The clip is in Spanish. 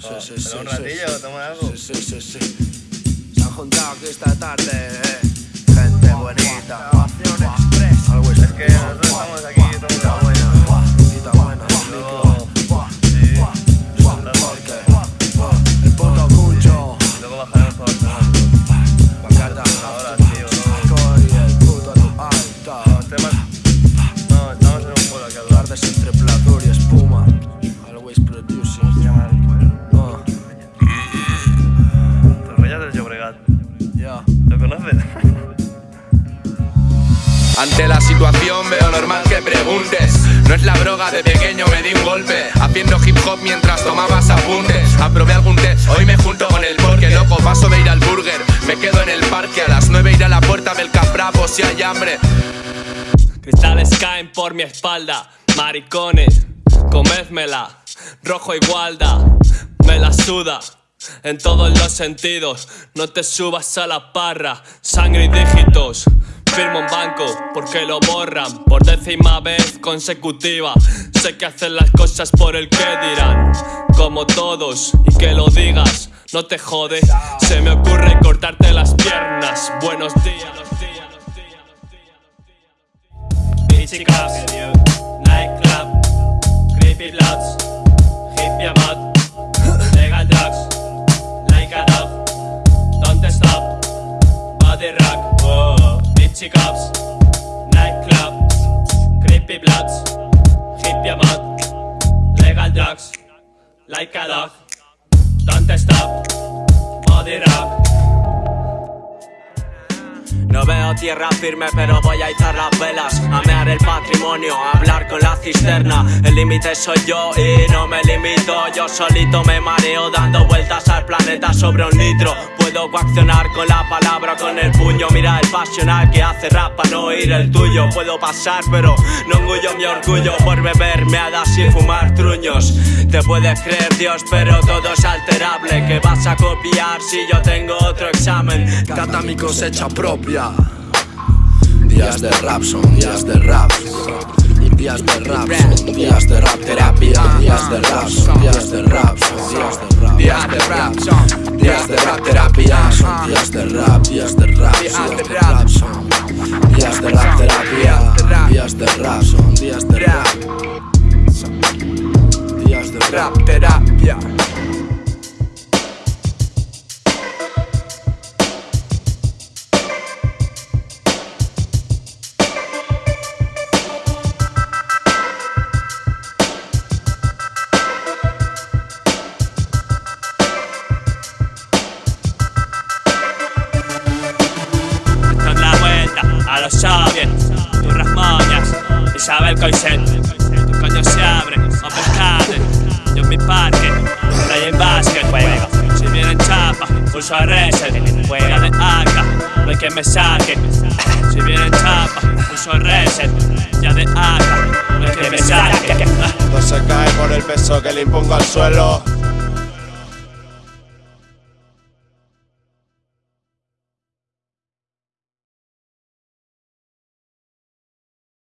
Sí, sí, ¿Pero sí, un ratillo sí. toma algo? Sí, sí, sí, sí. Se han juntado aquí esta tarde, eh. Gente bonita. Algo Es que nosotros estamos aquí, todo Ante la situación veo normal que preguntes. No es la droga, de pequeño me di un golpe. Haciendo hip hop mientras tomabas apuntes Aprobé algún test, hoy me junto con el porque Loco, paso de ir al burger, me quedo en el parque A las 9 ir a la puerta del caprapo si hay hambre. Cristales caen por mi espalda, maricones, comédmela, rojo igualda, me la suda. En todos los sentidos, no te subas a la parra, sangre y dígitos. Porque lo borran por décima vez consecutiva. Sé que hacen las cosas por el que dirán, como todos, y que lo digas, no te jode. Se me ocurre cortarte las piernas. Buenos días. Beachy clubs, nightclub, creepy bloods, nightclub, creepy bloods, hippie mod, legal drugs, like a dog, don't stop, body rock. No veo tierra firme, pero voy a izar las velas. A mear el patrimonio, hablar con la cisterna. El límite soy yo y no me limito. Yo solito me mareo dando vueltas al planeta sobre un litro. Puedo coaccionar con la palabra, con el puño. Mira el pasional que hace rap para no oír el tuyo. Puedo pasar, pero no engullo mi orgullo por beber meadas y fumar truños. Te puedes creer Dios, pero todo es alterable. Que vas a copiar si yo tengo otro examen? Cata mi cosecha propia. Días de rap son días de rap. Días de rap son días de rap terapia. Días de rap son días de rap son días de rap. Días de rap son días de rap terapia. Son días de rap, días de rap, días de rap son días de rap terapia. Días de rap son días de rap. Días de rap terapia. Vuelta a los soviets, tus rasmoñas, Isabel Coixet, tu coño se abre, o pescade, yo en mi parque, play en básquet, juega, si vienen chapa, pulso a reset, juega de acá, no hay que me saque, si vienen chapa, pulso a reset, ya de acá, no hay que me saque. No se cae por el peso que le impongo al suelo.